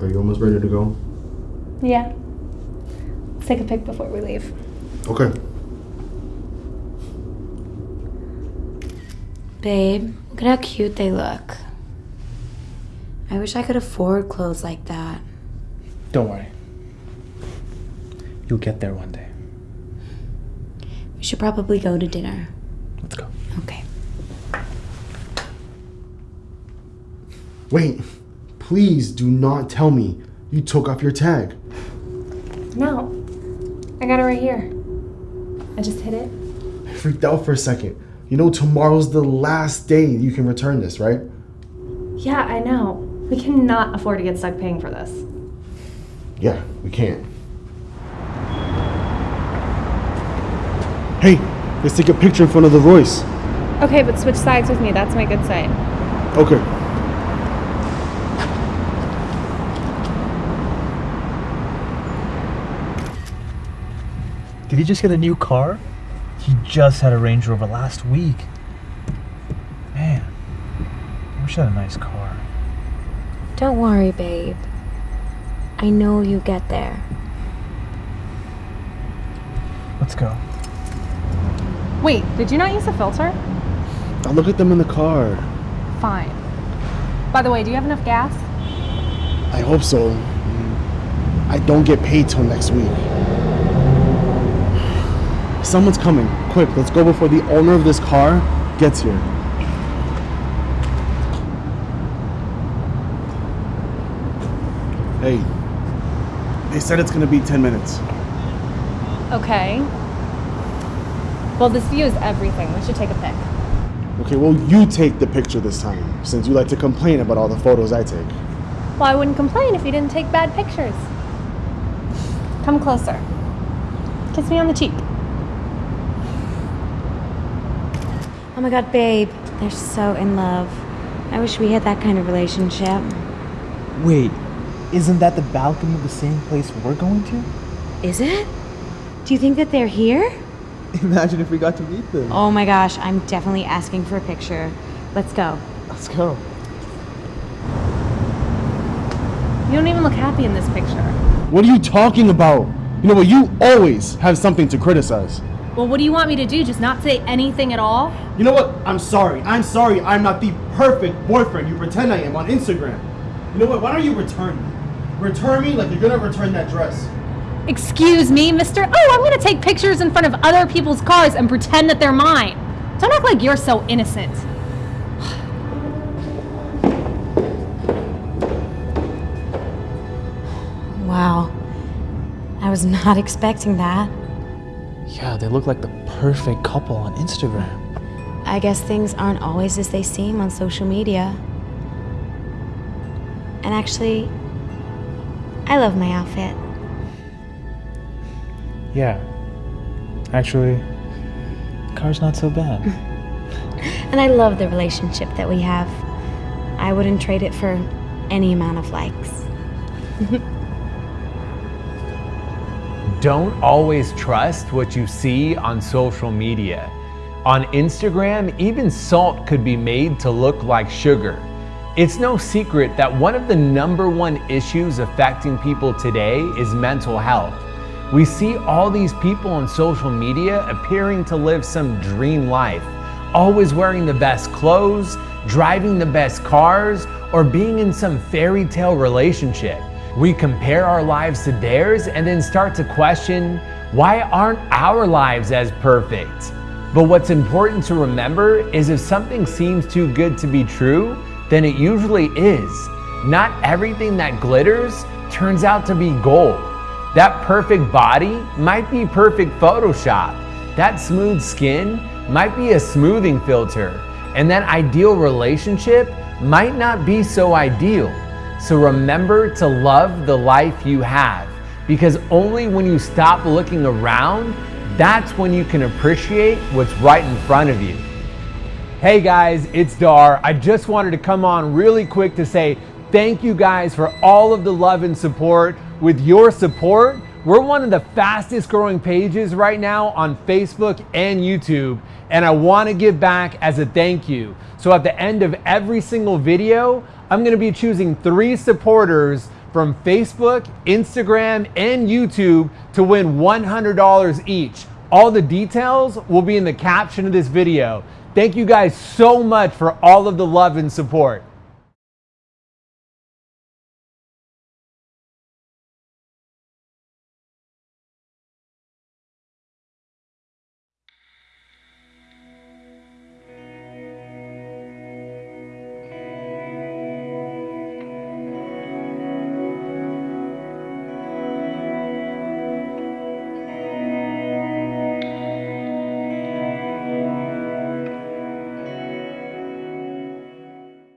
Are you almost ready to go? Yeah. Let's take a pic before we leave. Okay. Babe, look at how cute they look. I wish I could afford clothes like that. Don't worry. You'll get there one day. We should probably go to dinner. Let's go. Okay. Wait. Please do not tell me you took off your tag. No. I got it right here. I just hit it. I freaked out for a second. You know, tomorrow's the last day you can return this, right? Yeah, I know. We cannot afford to get stuck paying for this. Yeah, we can't. Hey, let's take a picture in front of the Royce. Okay, but switch sides with me. That's my good side. Okay. Did he just get a new car? He just had a Range Rover last week. Man, I wish I had a nice car. Don't worry, babe. I know you get there. Let's go. Wait, did you not use the filter? I'll look at them in the car. Fine. By the way, do you have enough gas? I hope so. I don't get paid till next week. Someone's coming. Quick, let's go before the owner of this car gets here. Hey, they said it's gonna be 10 minutes. Okay. Well, this view is everything. We should take a pic. Okay, well, you take the picture this time, since you like to complain about all the photos I take. Well, I wouldn't complain if you didn't take bad pictures. Come closer. Kiss me on the cheek. Oh my god, babe. They're so in love. I wish we had that kind of relationship. Wait, isn't that the balcony of the same place we're going to? Is it? Do you think that they're here? Imagine if we got to meet them. Oh my gosh, I'm definitely asking for a picture. Let's go. Let's go. You don't even look happy in this picture. What are you talking about? You know what? You always have something to criticize. Well, what do you want me to do? Just not say anything at all? You know what? I'm sorry. I'm sorry. I'm not the perfect boyfriend you pretend I am on Instagram. You know what? Why don't you return me? Return me like you're gonna return that dress. Excuse me, mister. Oh, I'm gonna take pictures in front of other people's cars and pretend that they're mine. Don't act like you're so innocent. Wow. I was not expecting that. Yeah, they look like the perfect couple on Instagram. I guess things aren't always as they seem on social media. And actually, I love my outfit. Yeah. Actually, the car's not so bad. And I love the relationship that we have. I wouldn't trade it for any amount of likes. Don't always trust what you see on social media. On Instagram, even salt could be made to look like sugar. It's no secret that one of the number one issues affecting people today is mental health. We see all these people on social media appearing to live some dream life, always wearing the best clothes, driving the best cars, or being in some fairy tale relationship. We compare our lives to theirs and then start to question why aren't our lives as perfect? But what's important to remember is if something seems too good to be true, then it usually is. Not everything that glitters turns out to be gold. That perfect body might be perfect Photoshop. That smooth skin might be a smoothing filter. And that ideal relationship might not be so ideal. So remember to love the life you have because only when you stop looking around, that's when you can appreciate what's right in front of you. Hey guys, it's Dhar. I just wanted to come on really quick to say thank you guys for all of the love and support. With your support, we're one of the fastest growing pages right now on Facebook and YouTube, and I want to give back as a thank you. So at the end of every single video, I'm going to be choosing three supporters from Facebook, Instagram, and YouTube to win $100 each. All the details will be in the caption of this video. Thank you guys so much for all of the love and support.